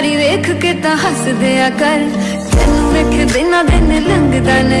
ਯਾਰੀ ਵੇਖ ਕੇ ਤਾਂ ਹੱਸਦੇ ਆ ਕਰ। ਤੈਨੂੰ ਵੇਖ ਦਿਨਾਂ ਦਿਨ ਲੰਘਦਾ